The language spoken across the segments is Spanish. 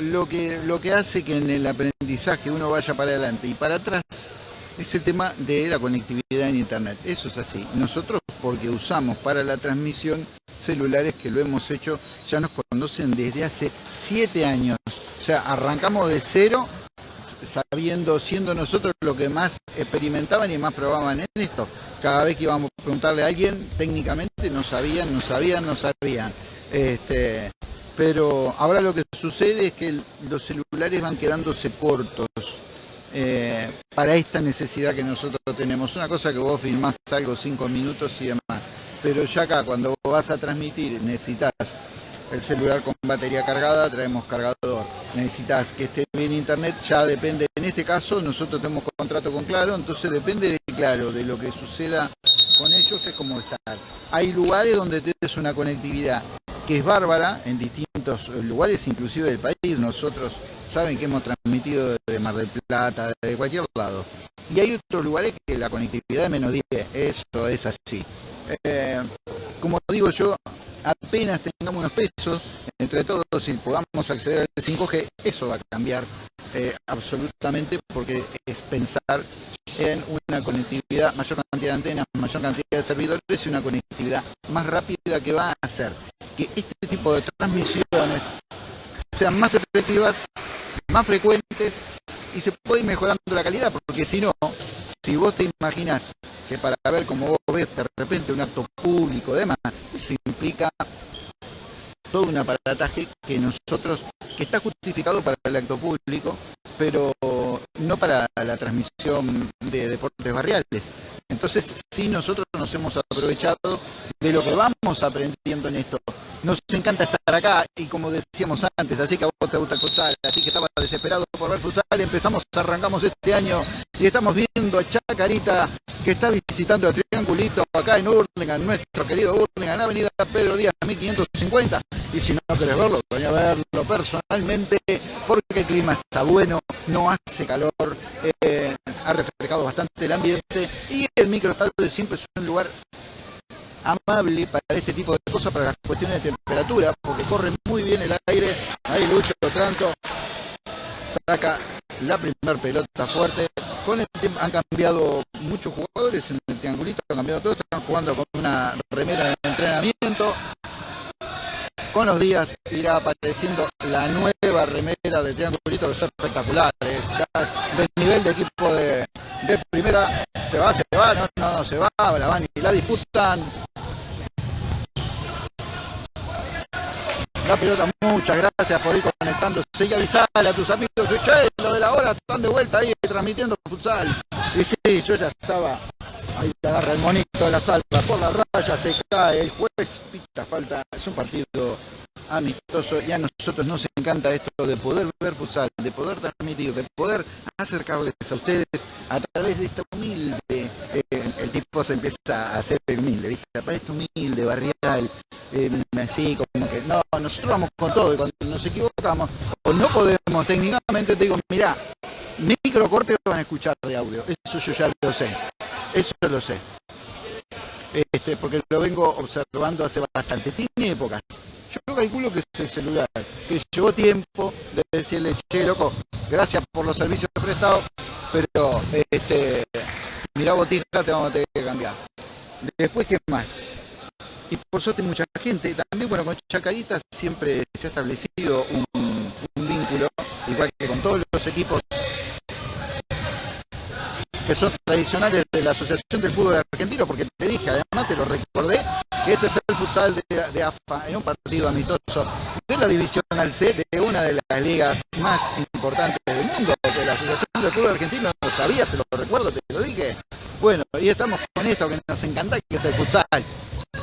lo que, lo que hace que en el aprendizaje uno vaya para adelante y para atrás es el tema de la conectividad en Internet. Eso es así. Nosotros, porque usamos para la transmisión celulares que lo hemos hecho, ya nos conocen desde hace siete años. O sea, arrancamos de cero sabiendo, siendo nosotros lo que más experimentaban y más probaban en esto. Cada vez que íbamos a preguntarle a alguien, técnicamente no sabían, no sabían, no sabían. Este, pero ahora lo que sucede es que los celulares van quedándose cortos. Eh, para esta necesidad que nosotros tenemos. Una cosa que vos filmás algo cinco minutos y demás, pero ya acá cuando vas a transmitir necesitas el celular con batería cargada, traemos cargador. Necesitas que esté bien internet, ya depende. En este caso nosotros tenemos contrato con Claro, entonces depende de Claro, de lo que suceda con ellos es como estar. Hay lugares donde tienes una conectividad que es bárbara en distintos lugares, inclusive del país. Nosotros saben que hemos transmitido de Mar del Plata, de cualquier lado. Y hay otros lugares que la conectividad es menos 10, eso es así. Eh, como digo yo, apenas tengamos unos pesos entre todos y podamos acceder al 5G, eso va a cambiar eh, absolutamente porque es pensar en una conectividad, mayor cantidad de antenas, mayor cantidad de servidores y una conectividad más rápida que va a hacer que este tipo de transmisiones sean más efectivas, más frecuentes y se puede ir mejorando la calidad, porque si no, si vos te imaginas que para ver cómo vos ves de repente un acto público, demás, eso implica todo un aparataje que nosotros, que está justificado para el acto público, pero no para la transmisión de deportes barriales. Entonces, sí, nosotros nos hemos aprovechado de lo que vamos aprendiendo en esto. Nos encanta estar acá y como decíamos antes, así que a vos te gusta el futsal, así que estaba desesperado por ver futsal, empezamos, arrancamos este año y estamos viendo a Chacarita que está visitando el Triangulito acá en Urlingan, nuestro querido Urlingan, Avenida Pedro Díaz 1550 y si no querés verlo, voy a verlo personalmente porque el clima está bueno, no hace calor, eh, ha refrescado bastante el ambiente y el microestadio siempre es un lugar amable para este tipo de cosas, para las cuestiones de temperatura, porque corre muy bien el aire. Ahí Lucho Tranto saca la primera pelota fuerte. Con el tiempo han cambiado muchos jugadores en el triangulito, han cambiado todos, están jugando con una remera de entrenamiento. Con los días irá apareciendo la nueva remera de triangulito que son espectaculares. del nivel de equipo de, de primera se va, se va, no, no, no se va, la van y la disputan. La pelota, muchas gracias por ir conectando. Sigue avisar a tus amigos, lo de la hora, están de vuelta ahí transmitiendo futsal. Y sí, yo ya estaba. Ahí te agarra el monito de la salva, por la raya se cae, el juez pita falta, es un partido amistoso y a nosotros nos encanta esto de poder ver futsal, de poder transmitir, de poder acercarles a ustedes a través de esta humilde, eh, el tipo se empieza a hacer humilde, ¿viste? Parece humilde, barrial, eh, así como que no, nosotros vamos con todo y cuando nos equivocamos o no podemos técnicamente, te digo, mira, microcortes van a escuchar de audio, eso yo ya lo sé, eso lo sé. Este, porque lo vengo observando hace bastante, tiene épocas. Yo calculo que es el celular, que llevó tiempo de decirle, che, loco, gracias por los servicios prestados, pero este, mirá botija, te vamos a tener que cambiar. Después, ¿qué más? Y por suerte mucha gente, también bueno, con Chacarita siempre se ha establecido un, vínculo, igual que con todos los equipos que son tradicionales de la Asociación del Fútbol Argentino, porque te dije, además te lo recordé, que este es el futsal de, AFA en un partido amistoso de la Divisional C, de una de las ligas más importantes del mundo, que la Asociación del Fútbol Argentino lo sabía, te lo recuerdo, te lo dije. Bueno, y estamos con esto que nos encanta, que es el futsal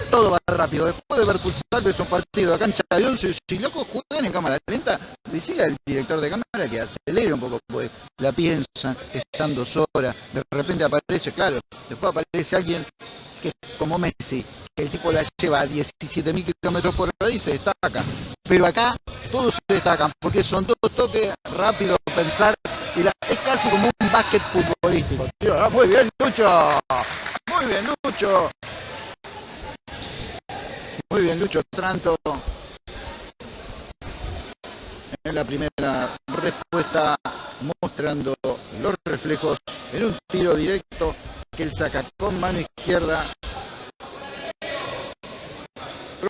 todo va rápido. Después de ver futsal, ves un partido a cancha de 11, si locos juegan en cámara lenta, decirle al director de cámara que acelere un poco, pues la piensa, están dos horas, de repente aparece, claro, después aparece alguien que es como Messi, que el tipo la lleva a 17.000 kilómetros por hora y se destaca. Pero acá todos se destacan, porque son todos toques rápidos, pensar, y es casi como un básquet futbolístico. Ah, muy bien, Lucho. Muy bien, Lucho. Muy bien, Lucho Tranto. en la primera respuesta mostrando los reflejos en un tiro directo que él saca con mano izquierda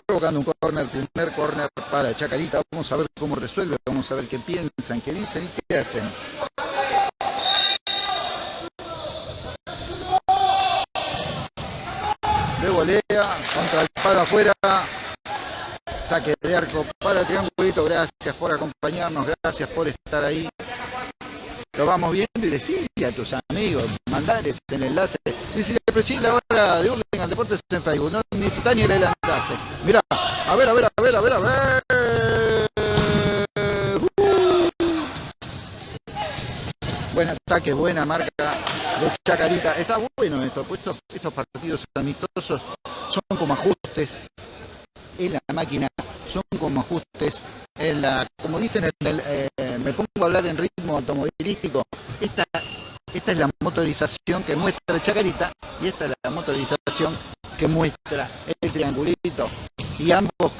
provocando un corner, primer corner para Chacarita. Vamos a ver cómo resuelve, vamos a ver qué piensan, qué dicen y qué hacen. De volea, contra el palo afuera. Saque de arco para el triangulito. Gracias por acompañarnos, gracias por estar ahí. Lo vamos viendo y decirle a tus amigos, mandarles el enlace. Decirle, si la hora de Urlingan Deportes en Facebook, no necesita ni el enlace. Mirá, a ver, a ver, a ver, a ver, a ver. Buen ataque, buena marca de Chacarita. Está bueno esto, pues estos, partidos amistosos son como ajustes en la máquina, son como ajustes en la, como dicen eh, me pongo a hablar en ritmo automovilístico, esta, esta es la motorización que muestra Chacarita y esta es la motorización que muestra el triangulito. Y ambos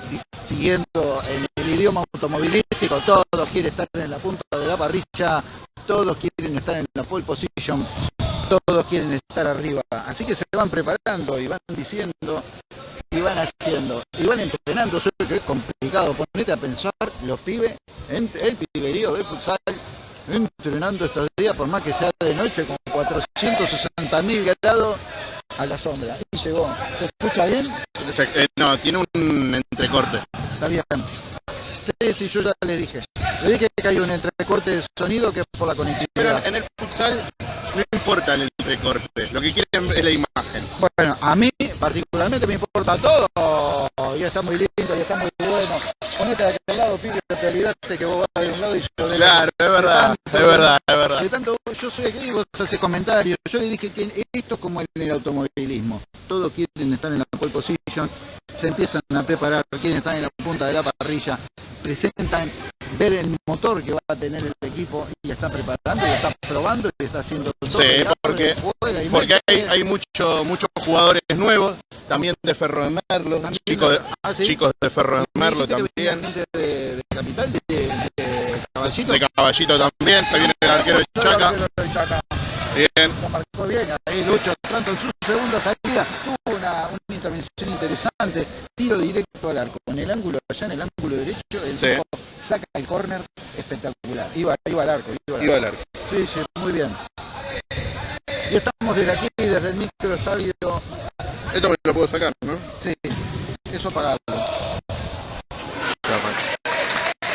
siguiendo en el idioma automovilístico, todos quieren estar en la punta de la parrilla, todos quieren estar en la pole position, todos quieren estar arriba. Así que se van preparando y van diciendo y van haciendo y van entrenando. Yo que es complicado. Ponete a pensar los pibes, el piberío de futsal, entrenando estos días, por más que sea de noche, con 460 mil grados a la sombra. Y llegó. ¿Se escucha bien? Eh, no, tiene un entrecorte. Está bien. Sí, sí, yo ya le dije. Le dije que hay un entrecorte de sonido que es por la conectividad. Pero en el futsal no importa el entrecorte, lo que quieren es la imagen. Bueno, a mí particularmente me importa todo. Y está muy lindo, y está muy bueno. Ponete de aquel lado, pibe, te olvidaste que vos vas de un lado y yo del Claro, es verdad, es verdad, es verdad. De tanto, yo soy aquí y vos haces comentarios. Yo le dije que esto es como en el automovilismo. Todos quieren estar en la pole position, se empiezan a preparar, quieren estar en la punta de la parrilla, presentan ver el motor que va a tener el equipo y está preparando y está probando y está haciendo todo. Sí, porque, porque hay, hay mucho, muchos jugadores nuevos, también de Ferro de Merlo, chicos de, ah, chicos de Ferro de Merlo también. De, de, Capital, de, de, Caballito. De Caballito también, se viene el arquero de Chaca. Bien. Se bien, ahí Lucho, tanto en su segunda salida, tuvo una, una, intervención interesante, tiro directo al arco, en el ángulo, allá en el ángulo derecho, el sí. saca el córner espectacular, iba, iba al arco. Iba al, iba al arco. Sí, sí, muy bien. Y estamos desde aquí, desde el microestadio. Esto me lo puedo sacar, ¿no? Sí, eso pagarlo.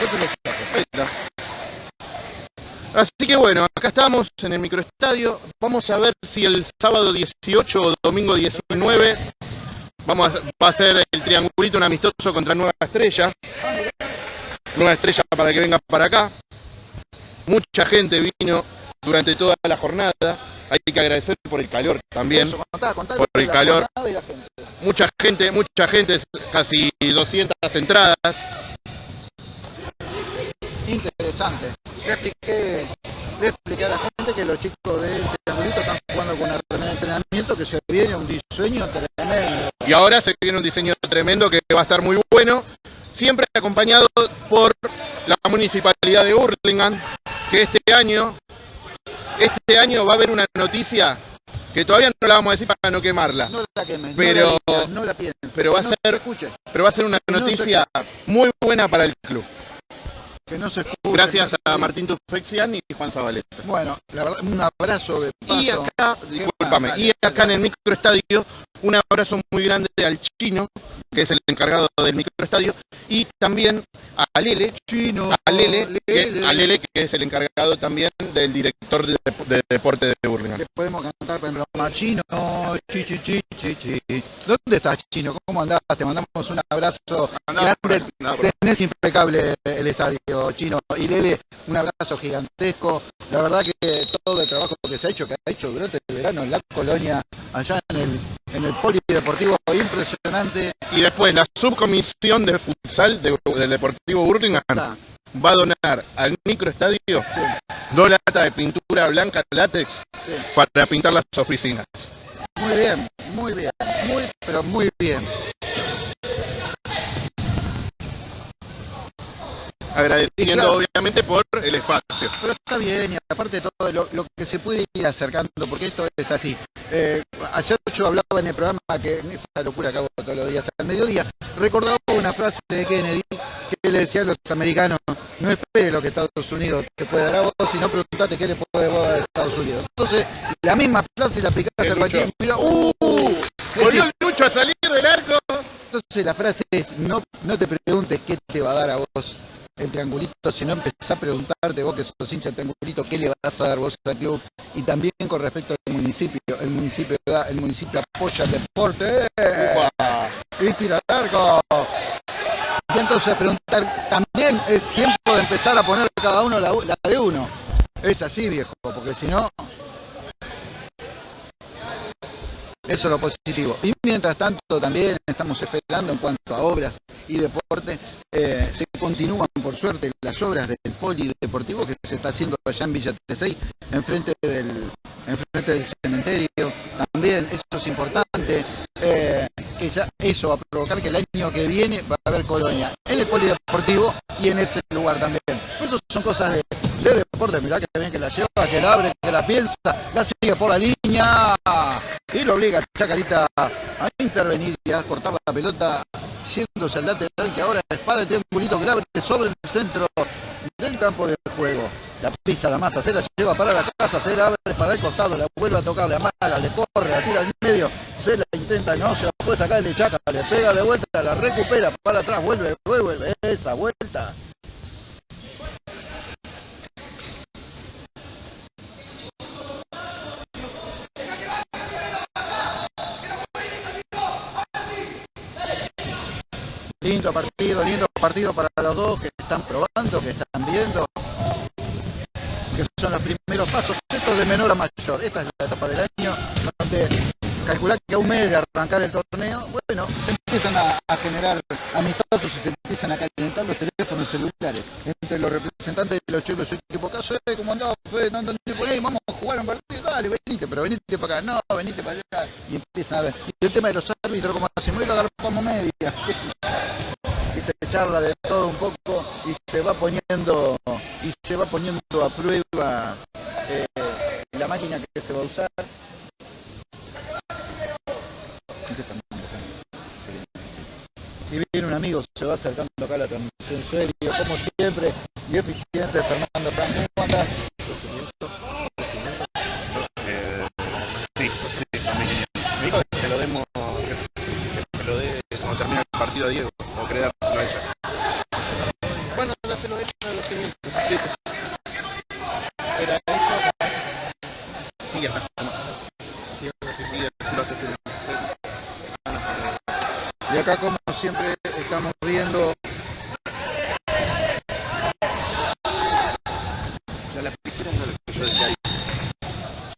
Yo te lo saco. Ahí está. Así que bueno, acá estamos en el microestadio. Vamos a ver si el sábado 18 o domingo 19 vamos a, va a ser el triangulito un amistoso contra Nueva Estrella. Nueva Estrella para que venga para acá. Mucha gente vino durante toda la jornada. Hay que agradecer por el calor también. por el calor. Mucha gente, mucha gente, casi 200 entradas interesante. Le expliqué, le expliqué a la gente que los chicos de este triangulito están jugando con un entrenamiento que se viene un diseño tremendo. Y ahora se viene un diseño tremendo que va a estar muy bueno, siempre acompañado por la municipalidad de Hurlingham, que este año, este año va a haber una noticia que todavía no la vamos a decir para no quemarla. No la quemes, pero, no la, no la pienses, pero va a ser, pero va a ser una noticia muy buena para el club. Que no se escuche, Gracias a Martín Tufexian y Juan Zabaleta. Bueno, la verdad, un abrazo de paso. Y acá, discúlpame, y acá en el microestadio, un abrazo muy grande al chino, que es el encargado del microestadio, y también a Lele, chino, a Lele, que, a Lele, que es el encargado también del director de, de deporte de Burlingame. Le podemos cantar para chino, chi, chi, chi, chi, chi. ¿Dónde estás, chino? ¿Cómo andás? Te mandamos un abrazo Andá, grande. andá, Tenés impecable el estadio chino. Y Lele, un abrazo gigantesco. La verdad que todo el trabajo que se ha hecho, que ha hecho durante el verano en la colonia, allá en el, en el polideportivo, impresionante. Y después la subcomisión de futsal de- del Deportivo Burlingame Está. va a donar al microestadio Sí, dos latas de pintura blanca látex sí. para pintar las oficinas. Muy bien, muy bien, muy, pero muy bien. Agradeciendo obviamente por el espacio. Pero está bien, y aparte de todo lo, que se puede ir acercando, porque esto es así. Eh, ayer yo hablaba en el programa que en esa locura que hago todos los días al mediodía, recordaba una frase de Kennedy que le decía a los americanos, no espere lo que Estados Unidos te puede dar a vos, sino preguntate qué le puede dar a Estados Unidos. Entonces, la misma frase la aplicaste a cualquier... ¡Uh! Volvió el Lucho a salir del arco. Entonces la frase es, no, no te preguntes qué te va a dar a vos triangulito, sino empezás a preguntarte vos que sos hincha del triangulito, qué le vas a dar vos al club. Y también con respecto al municipio, el municipio da, el municipio apoya el deporte. Y tira largo. Y entonces preguntar, también es tiempo de empezar a poner cada uno la, la de uno. Es así, viejo, porque si no, Eso es lo positivo. Y mientras tanto también estamos esperando en cuanto a obras y deporte, eh, se continúan por suerte las obras del polideportivo que se está haciendo allá en Villa T6, enfrente del, enfrente del cementerio. También eso es importante, eh, que ya eso va a provocar que el año que viene va a haber colonia en el polideportivo y en ese lugar también. Estas son cosas de deporte, mirá que bien que la lleva, que la abre, que la piensa, la sigue por la línea y lo obliga a Chacarita a intervenir y a cortar la pelota yéndose al lateral que ahora es para el triangulito que la abre sobre el centro del campo de juego. La pisa la masa, se la lleva para la casa, se la abre para el costado, la vuelve a tocar, la amaga, le corre, la tira al medio, se la intenta, no, se la puede sacar el de Chaca, le pega de vuelta, la recupera para atrás, vuelve, vuelve, esta vuelta. Lindo partido, lindo partido para los dos que están probando, que están viendo, que son los primeros pasos. Esto de menor a mayor. Esta es la etapa del año donde calcular que a un mes de arrancar el torneo, bueno, se empiezan a, generar amistosos y se empiezan a calentar los teléfonos celulares entre los representantes de los chicos de su equipo. Caso es como andaba Fede, no por ahí, vamos a jugar un partido, dale, venite, pero venite para acá, no, venite para allá, y empiezan a ver. Y el tema de los árbitros, como hacemos, y lo agarramos media. se charla de todo un poco y se va poniendo y se va poniendo a prueba eh, la máquina que se va a usar y viene un amigo, se va acercando acá la transmisión serio, como siempre, y eficiente, Fernando también. ¿Cómo andás? Eh, sí, lo demos, que cuando termine el partido a Diego, o creer a ella. Bueno, dáselo a ella a los 500. Era eso. Sí, acá. Sí, sí, sí, lo hace y acá como siempre estamos viendo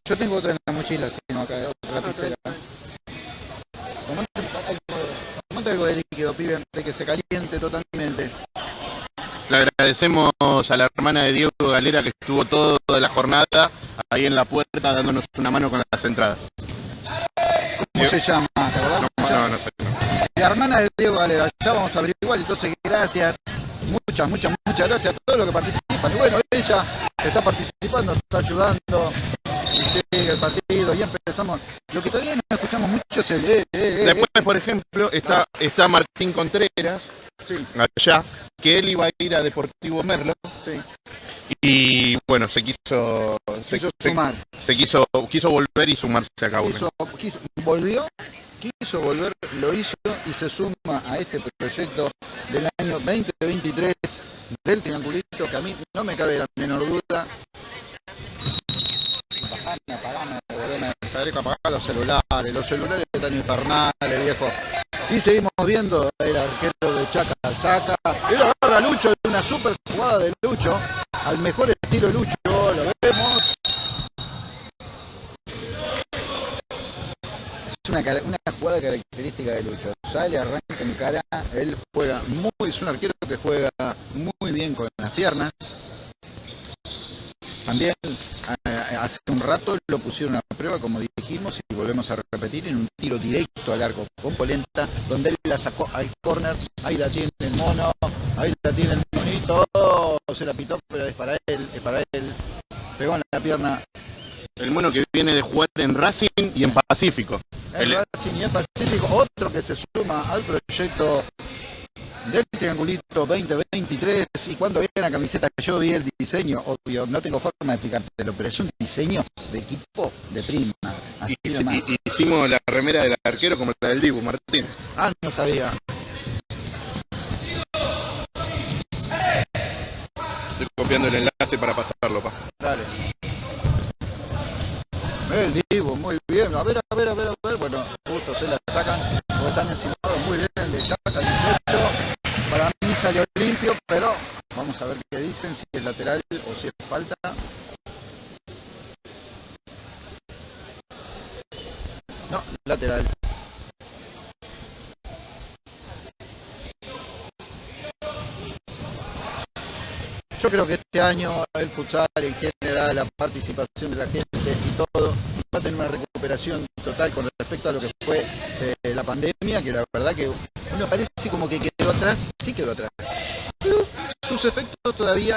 yo tengo otra en la mochila, sino acá, otra lapicera. Tomate algo de líquido, pibe, antes de que se caliente totalmente. Le agradecemos a la hermana de Diego Galera que estuvo toda la jornada ahí en la puerta dándonos una mano con las entradas. ¿Cómo se llama? No, no, no sé la hermana de Diego Galera. Ya vamos a averiguar, entonces gracias, muchas, muchas, muchas gracias a todos los que participan. Y bueno, ella está participando, está ayudando, y sigue el partido, y empezamos. Lo que todavía no escuchamos mucho es el... Eh, eh, eh, Después, por ejemplo, está, está Martín Contreras, allá, que él iba a ir a Deportivo Merlo. Sí. Y bueno, se quiso, se, quiso sumar. Se, quiso, quiso volver y sumarse a cabo. volvió quiso volver, lo hizo y se suma a este proyecto del año 2023 del triangulito que a mí no me cabe la menor duda. los celulares, los celulares están infernales, viejo. Y seguimos viendo el arquero de Chaca saca, y lo agarra Lucho, una super jugada de Lucho, al mejor estilo Lucho, una, una jugada característica de Lucho. Sale, arranca en cara, él juega muy, es un arquero que juega muy bien con las piernas. También hace un rato lo pusieron a prueba, como dijimos, y volvemos a repetir en un tiro directo al arco con Polenta, donde él la sacó al corner, ahí la tiene el mono, ahí la tiene el monito, se la pitó, pero es para él, es para él, pegó en la pierna. El mono que viene de jugar en Racing y en Pacífico. El Racing y en Pacífico, otro que se suma al proyecto del Triangulito 2023 y cuando vi la camiseta yo vi el diseño, obvio, no tengo forma de explicártelo, pero es un diseño de equipo de prima. y, hicimos la remera del arquero como la del Dibu Martín. Ah, no sabía. Estoy copiando el enlace para pasarlo, pa. Dale. El Dibu, muy bien. A ver, a ver, a ver, a ver. Bueno, justo se la sacan. Están encimados muy bien. Le sacan para mí salió limpio, pero vamos a ver qué dicen, si es lateral o si es falta. No, lateral. Yo creo que este año el futsal en general, la participación de la gente y todo, va a tener una recuperación total con respecto a lo que fue eh, la pandemia, que la verdad que uno parece como que quedó atrás, sí quedó atrás. Pero sus efectos todavía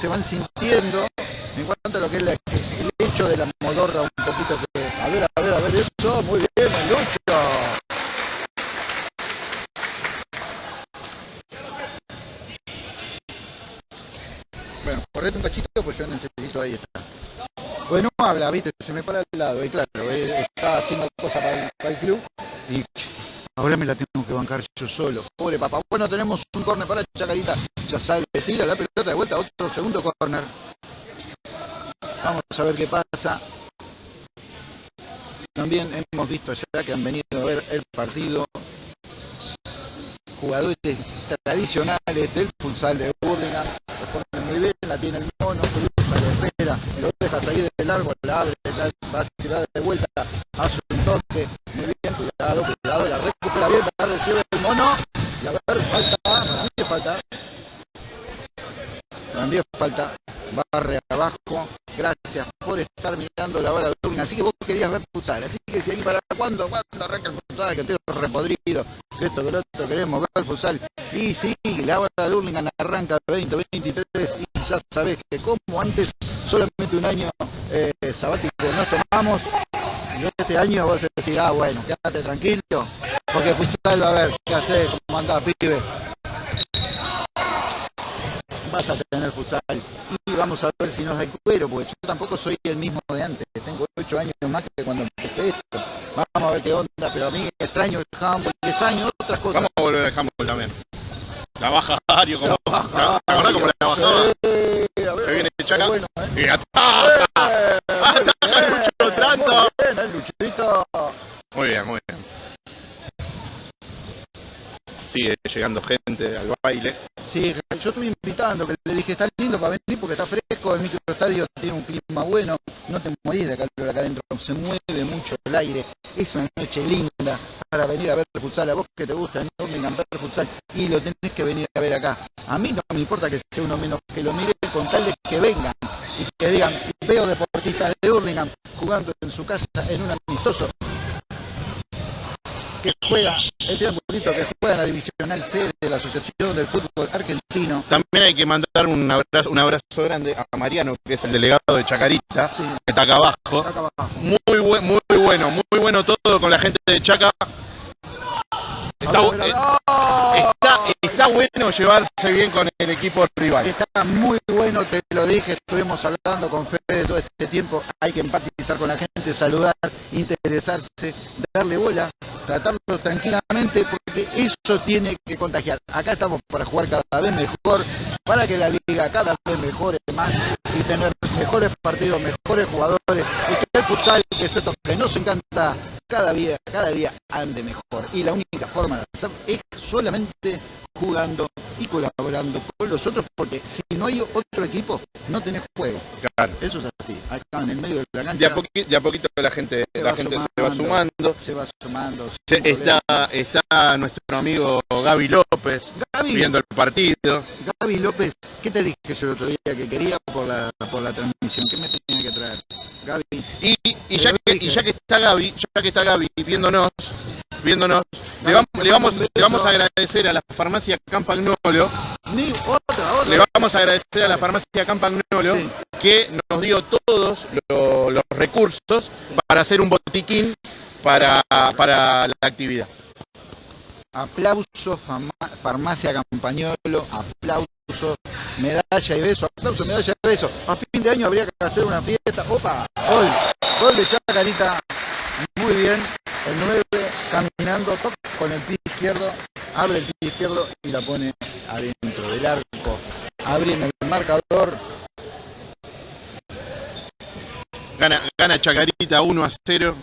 se van sintiendo en cuanto a lo que es el hecho de la modorra un poquito que... A ver, a ver, a ver, eso, muy bien, Lucho. Bueno, correte un cachito, pues yo necesito ahí está. Bueno, habla, viste, se me para al lado, y claro, está haciendo cosas para el club y Ahora me la tengo que bancar yo solo. Pobre papá. Bueno, tenemos un corner para Chacarita. Ya sale, tira la pelota de vuelta. Otro segundo corner. Vamos a ver qué pasa. También hemos visto ya que han venido a ver el partido jugadores tradicionales del futsal de Burlingame. La tiene el mono, la espera, lo deja salir de largo, la abre, va a tirar de vuelta, hace un toque, muy bien, cuidado, cuidado, la recupera bien, la recibe el mono, y a ver, falta, también falta, también falta, barre abajo, gracias por estar mirando la hora de así que vos querías ver futsal, así que si ahí para cuándo, cuándo arranca el futsal, que estoy repodrido, esto que lo otro queremos ver futsal, y sí, la hora de Hurlingham arranca 2023 y ya sabés que como antes solamente un año eh, sabático nos tomamos y este año vas a decir, ah bueno, quédate tranquilo, porque futsal va a ver, ¿qué haces? ¿Cómo andás, pibe? Vas a tener futsal y vamos a ver si nos da el cuero, porque yo tampoco soy el mismo de antes, tengo ocho años más que cuando empecé esto. Vamos a ver qué onda, pero a mí extraño el handball extraño otras cosas. Vamos a volver al handball también. La baja Dario, como, la baja, ¿te acordás cómo la bajaba? Sí, a ver, Se viene Chaca bueno, ¿eh? y ataca. Eh, ¡Ataca, Lucho Tranto! Muy bien, el Luchito. Muy bien, muy bien sigue llegando gente al baile. Sí, yo estuve invitando, que le dije, está lindo para venir porque está fresco, el microestadio tiene un clima bueno, no te morís de calor acá adentro, se mueve mucho el aire, es una noche linda para venir a ver futsal, a vos que te gusta Birmingham ver futsal y lo tenés que venir a ver acá. A mí no me importa que sea uno menos que lo mire con tal de que vengan y que digan, veo deportistas de Birmingham jugando en su casa en un amistoso, que juega, el triangulito que juega en la divisional C de la Asociación del Fútbol Argentino. También hay que mandar un abrazo, un abrazo grande a Mariano, que es el delegado de Chacarita, que está acá abajo. Muy, muy bueno, muy bueno todo con la gente de Chaca. Está, bueno llevarse bien con el equipo rival. Está muy bueno, te lo dije, estuvimos hablando con Fede todo este tiempo. Hay que empatizar con la gente, saludar, interesarse, darle bola, tratarlo tranquilamente, porque eso tiene que contagiar. Acá estamos para jugar cada vez mejor, para que la liga cada vez mejore más y tener mejores partidos, mejores jugadores, y que el futsal, que es esto que nos encanta, cada día, cada día ande mejor. Y la única forma de hacer es solamente jugando y colaborando con los otros, porque si no hay otro equipo, no tenés juego. Claro. Eso es así, acá en el medio de la cancha. De a, poquito, a poquito la gente, se, la va gente se va sumando. Se va sumando. está, está nuestro amigo Gaby López viendo el partido. Gaby López, ¿qué te dije yo el otro día que quería por la, por la transmisión? ¿Qué me tenía? Gaby. Y, y ya que, y ya que está Gaby, ya que está Gaby viéndonos, viéndonos, le vamos, le vamos, le vamos a agradecer a la farmacia Campagnolo, Ni otra, otra. le vamos a agradecer a la farmacia Campagnolo Sí. que nos dio todos lo- los recursos para hacer un botiquín para, para la actividad. Aplauso, farmacia Campañolo, aplauso, medalla y beso, aplauso, medalla y beso. A fin de año habría que hacer una fiesta. Opa, gol, gol de Chacarita. Muy bien, el 9 caminando, toc, con el pie izquierdo, abre el pie izquierdo y la pone adentro del arco. Abre en el marcador. Gana, gana Chacarita 1 a 0.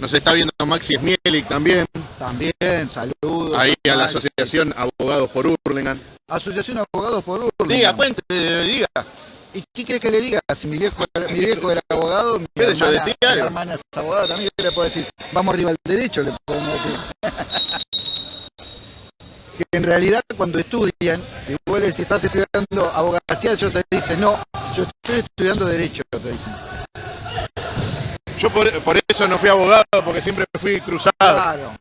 Nos está viendo Maxi Smielik también, También, saludos. ahí a la Maxi. Asociación Abogados por Hurlingham. Asociación Abogados por Urlingan. Diga, cuente, diga. ¿Y qué crees que le diga? Si mi viejo, era- mi viejo era abogado, mi ¿Qué sé yo, hermana, decía mi hermana es abogada, también ¿qué le puedo decir, vamos arriba al derecho, le podemos decir. que en realidad cuando estudian, le decís, estás estudiando abogacía, ellos te dicen, no, yo estoy estudiando derecho, te dicen. Yo por, por eso no fui abogado, porque siempre fui cruzado. Claro.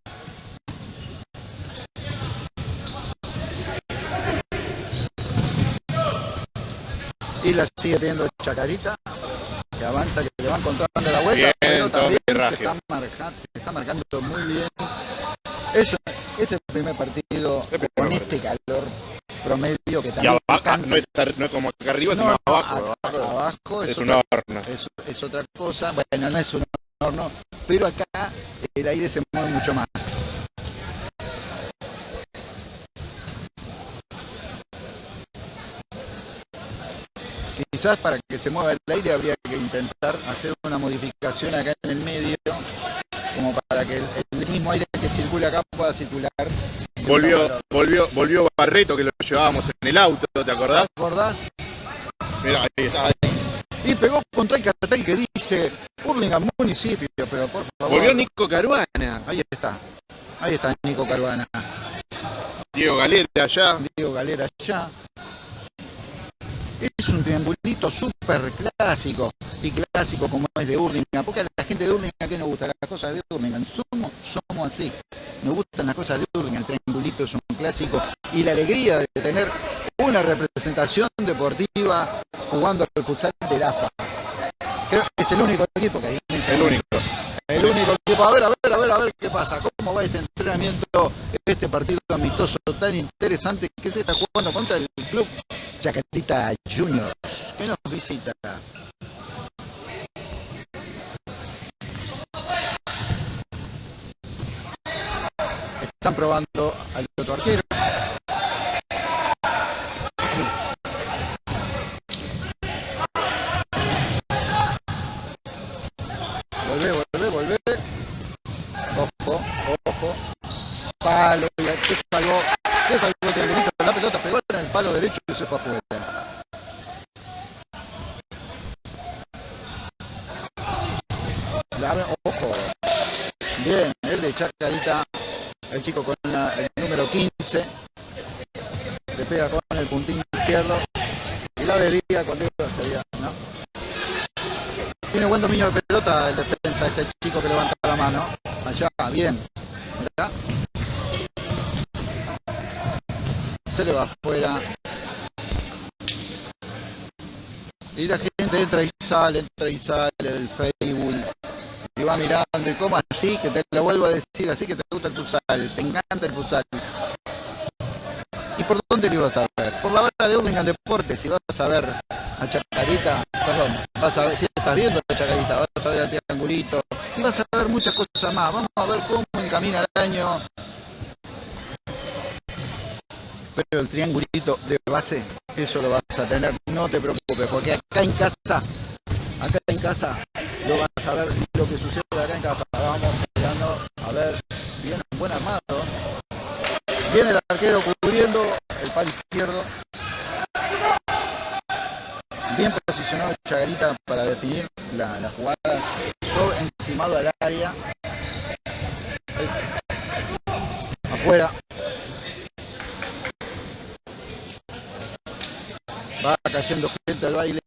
Y la sigue teniendo Chacarita, que avanza, que le va encontrando la vuelta, Bien, pero también se está, marcando, se está marcando muy bien. Eso, es el primer partido El primer con partido. este calor promedio que Y también abajo, no es, ar- no es como acá arriba, No, sino abajo. acá- abajo es un horno. es, es otra cosa, bueno, no es un horno, pero acá el aire se mueve mucho más. Quizás para que se mueva el aire habría que intentar hacer una modificación acá en el medio, como para que el, el mismo circula acá pueda circular. Volvió, volvió, volvió Barreto, que lo llevábamos en el auto, ¿te acordás? ¿Te acordás? Mira, ahí está. Y pegó contra el cartel que dice Hurlingham municipio, pero por favor. Volvió Nico Caruana, Ahí está. Ahí está Nico Caruana. Diego Galera allá. Diego Galera allá. Es un triangulito súper clásico. Y clásico como es de Hurlingham. Porque a la gente de Hurlingham que nos gusta las cosas de Hurlingham. Somos, somos así. Nos gustan las cosas de Hurlingham. El triangulito es un clásico. Y la alegría de tener una representación deportiva jugando al futsal del AFA. Creo que es el único equipo que hay. El único. El único equipo. A ver, a ver, a ver, a ver qué pasa. ¿Cómo va este entrenamiento, este partido amistoso tan interesante que se está jugando contra el club Chacarita Juniors, que nos visita. Están probando al otro arquero. Sale, entra y sale del Facebook. Y va mirando, y como así, que te lo vuelvo a decir, así que te gusta el futsal, te encanta el futsal. ¿Y por dónde lo ibas a ver? Por la hora de Hurlingham Deportes, si vas a ver a Chacarita, perdón, vas a ver, si estás viendo a Chacarita, vas a ver a Triangulito, y vas a ver muchas cosas más. Vamos a ver cómo encamina el año. Pero el triangulito de base, eso lo vas a tener, no te preocupes, porque acá en casa, acá en casa, lo vas a ver lo que sucede acá en casa. Vamos mirando, a ver, bien, buen armado. Viene el arquero cubriendo el palo izquierdo. Bien posicionado Chagarita para definir la, la jugada. Sobre encimado al área. Afuera. Va cayendo gente al baile.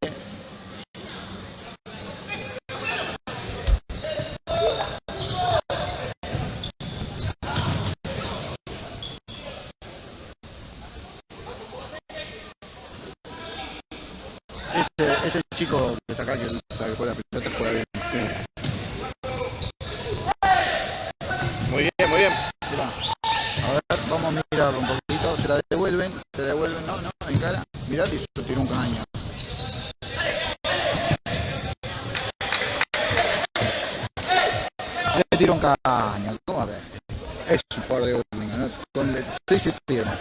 Este chico que está acá, que sabe jugar la pelota, juega bien. Muy bien, muy bien. A ver, vamos a mirar un poquito, se la devuelven, se devuelven, no, no, en cara, mirá, y yo tiro un caño. Le tiro un caño, ¿cómo a ver? Es un par de Urlingan, ¿no? Con el sello y pierna.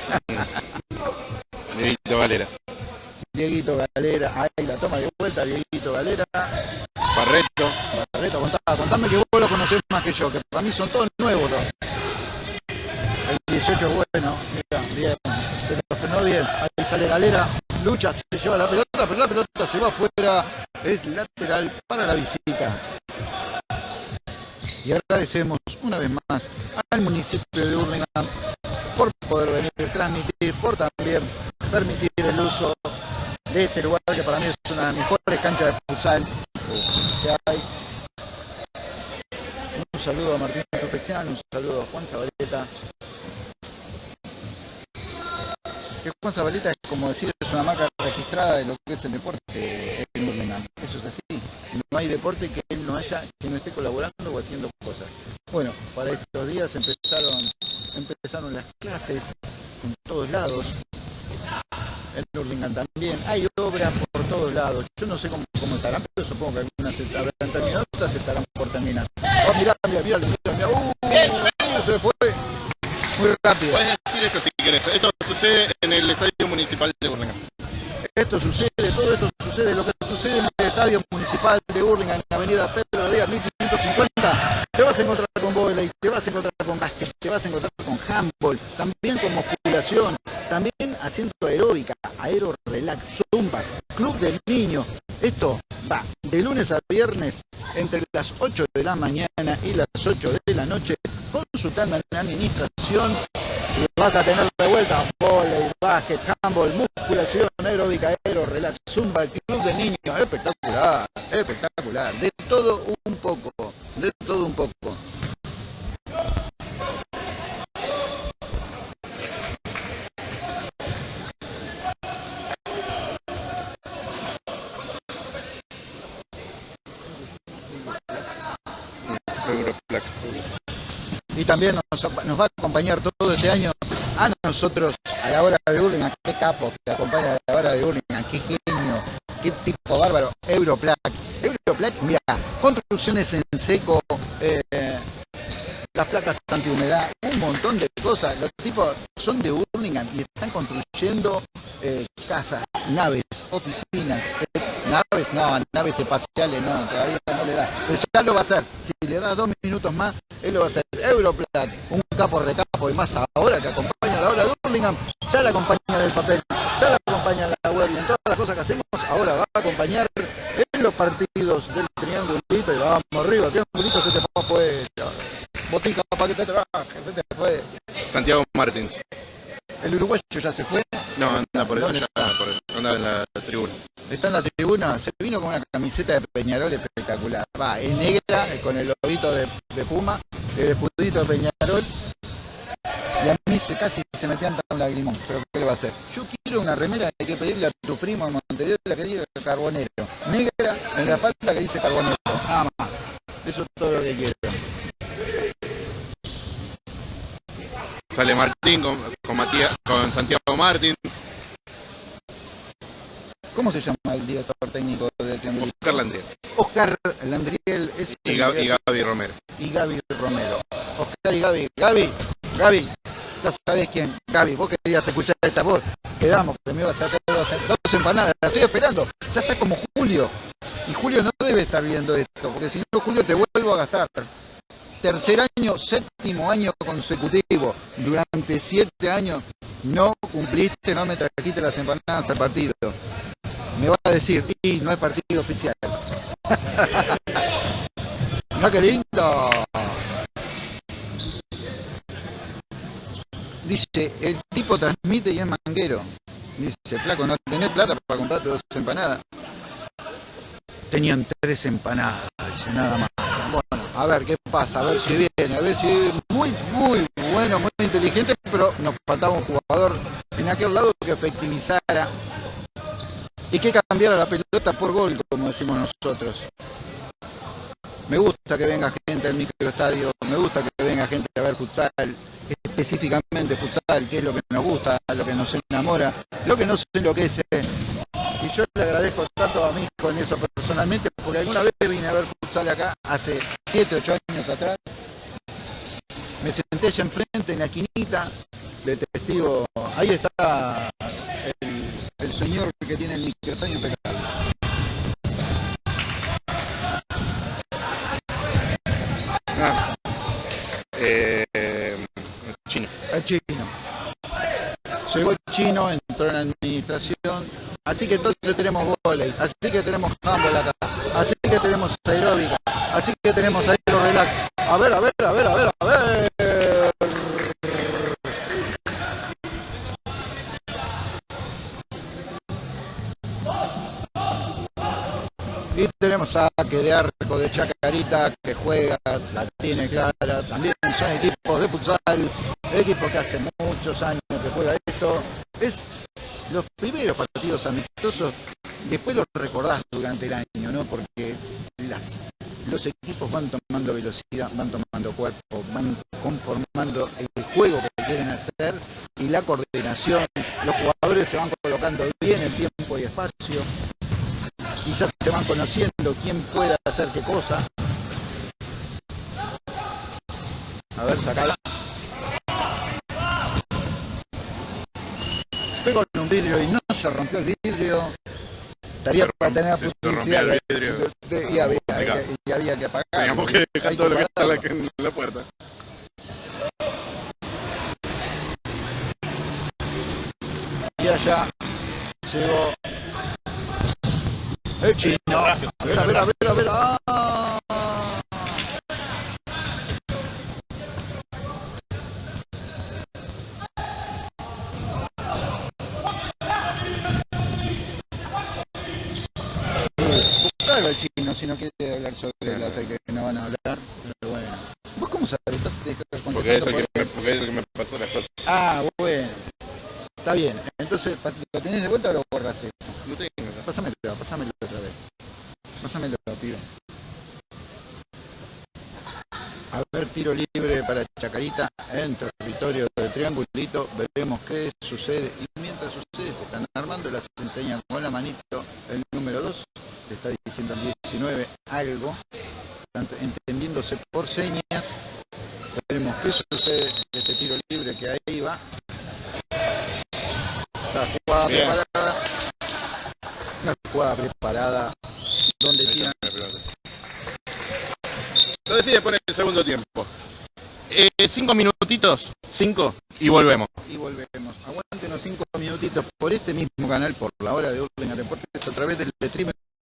Dieguito Valera. Dieguito Galera, ahí la toma de vuelta, Dieguito Galera. Barreto. Barreto, contá, contame que vos lo conocés más que yo, que para mí son todos nuevos. El 18 bueno, mira, bien, se lo frenó bien. Ahí sale Galera, lucha, se lleva la pelota, pero la pelota se va afuera, es lateral para la visita. Y agradecemos una vez más al municipio de Hurlingham por poder venir, transmitir, por también permitir el uso de este lugar que para mí es una de las mejores canchas de futsal que hay. Un saludo a Martín Perfección, un saludo a Juan Zabaleta. Juan Zabaleta es como decir, es una marca registrada de lo que es el deporte en Hurlingham. Eso es así. No hay deporte que él no haya, que no esté colaborando o haciendo cosas. Bueno, para estos días empezaron, empezaron las clases en todos lados. En Hurlingham también. Hay obras por todos lados. Yo no sé cómo, cómo estarán, pero supongo que algunas se habrán terminado, otras estarán por terminar. Oh, mirá, mirá, mirá, mirá. Uh, se fue muy rápido. Puedes decir esto si querés. Esto sucede en el Estadio Municipal de Burlingame. Esto sucede, todo esto sucede, lo que sucede en el Estadio Municipal de Hurlingham, en la avenida Pedro Díaz, 1550. Te vas a encontrar con volei, te vas a encontrar con te encontrar con handball, también con musculación, también haciendo aeróbica, aero relax, zumba, club del niño. Esto va de lunes a viernes entre las 8 de la mañana y las 8 de la noche, consultando en la administración vas a tener de vuelta volei, básquet, handball, musculación, aeróbica, aero, relax, zumba, club de niños, espectacular, espectacular, de todo un poco, de todo un poco. Europlac. Y también nos, va a acompañar todo este año a nosotros a la hora de Hurlingham, qué capo que acompaña a la hora de Hurlingham, qué genio, qué tipo bárbaro, Europlac. Europlac, mira, construcciones en seco, eh, las placas antihumedad, un montón de cosas. Los tipos son de Hurlingham y están construyendo eh, casas, naves, oficinas, naves, no, naves espaciales, no, todavía no le da. Pero ya lo va a hacer. Si le da dos minutos más, él lo va a hacer. Europlac, un capo recapo y más ahora que acompaña a la hora de Hurlingham, ya la acompaña en el papel, ya la acompaña en la web y en todas las cosas que hacemos, ahora va a acompañar en los partidos del triangulito y vamos arriba, triangulito se te fue. Botija para que te trabaje, se te fue. Santiago Martins. El uruguayo ya se fue, No, anda por eso. ¿Dónde Anda, por eso. Anda en la tribuna. está en la tribuna, se vino con una camiseta de Peñarol espectacular. Va, es negra, eh, con el lobito de, de Puma, el escudito de Peñarol. Y a mí se, casi se me pianta un lagrimón, pero ¿qué le va a hacer? Yo quiero una remera, hay que pedirle a tu primo en Montevideo la que diga carbonero. Negra, en la espalda que dice carbonero. Nada más. Eso es todo lo que quiero. Sale Martín con, con, Matías, con Santiago Martín. ¿Cómo se llama el director técnico del Triángulo? Oscar Landriel Oscar Landriel es y, Gaby, y director- Gaby Romero. y Gaby Romero. Oscar y Gaby. Gaby, Gaby, ya sabes quién. Gaby, vos querías escuchar esta voz. Quedamos, que me ibas a hacer dos, dos empanadas. La estoy esperando. Ya está como Julio. Y Julio no debe estar viendo esto, porque si no, Julio te vuelvo a gastar. Tercer año, séptimo año consecutivo. Durante siete años no cumpliste, no me trajiste las empanadas al partido. Me va a decir, y no es partido oficial. no, qué lindo. Dice, el tipo transmite y es manguero. Dice, flaco, no tenés plata para comprarte dos empanadas. Tenían tres empanadas, nada más. Bueno, a ver qué pasa, a ver si viene, a ver si muy, muy bueno, muy inteligente, pero nos faltaba un jugador en aquel lado que efectivizara y que cambiara la pelota por gol, como decimos nosotros. Me gusta que venga gente al microestadio, me gusta que venga gente a ver futsal, específicamente futsal, que es lo que nos gusta, lo que nos enamora, lo que nos enloquece. Y yo le agradezco tanto a mí con eso personalmente, porque alguna vez vine a ver futsal acá, hace 7, 8 años atrás. Me senté allá enfrente, en la esquinita, de testigo. Ahí está el, el señor que tiene el microestadio impecable. Ah. Eh, chino. El chino. Llegó el chino, entró en la administración. Así que entonces tenemos volei, así que tenemos handball acá, así que tenemos aeróbica, así que tenemos aero relax. A ver, a ver, a ver, a ver, a ver. Tenemos saque de arco de Chacarita que juega, la tiene clara. También son equipos de futsal, equipos que hace muchos años que juega esto. Es los primeros partidos amistosos, después los recordás durante el año, ¿no? Porque las, los equipos van tomando velocidad, van tomando cuerpo, van conformando el juego que quieren hacer y la coordinación. Los jugadores se van colocando bien en tiempo y espacio y ya se van conociendo quién puede hacer qué cosa. A ver, sacala. Pegó con un vidrio y no se rompió el vidrio. Estaría para tener publicidad. el vidrio. de- de- y, había, Acá. y había que apagar. Teníamos que dejar todo lo que está en la puerta. Y allá llegó el chino. A ver, a ver, a ver, a ver. ¡Ah! Buscalo al chino si no quiere hablar sobre el aceite que no van a hablar. Pero bueno. ¿Vos cómo sabés? ¿Estás contestando Porque es, el que me, porque es el que me pasó las cosas. Ah, bueno. Está bien. Entonces, ¿lo tenés de vuelta o lo borraste? No tengo. Pásamelo, pásamelo otra vez. Pásamelo, pibe. A ver, tiro libre para Chacarita en territorio de Triangulito. Veremos qué sucede. Y mientras sucede, se están armando. Las enseña con la manito el número 2. Le está diciendo al 19 algo. Tanto entendiéndose por señas. Veremos qué sucede de este tiro libre que ahí va. La jugada Bien. preparada. Una jugada preparada. Donde tiran Lo decide por el segundo tiempo. Eh, cinco minutitos, cinco, y volvemos. y volvemos. Aguántenos cinco minutitos por este mismo canal, por la hora de Urlinga Deportes, a través del stream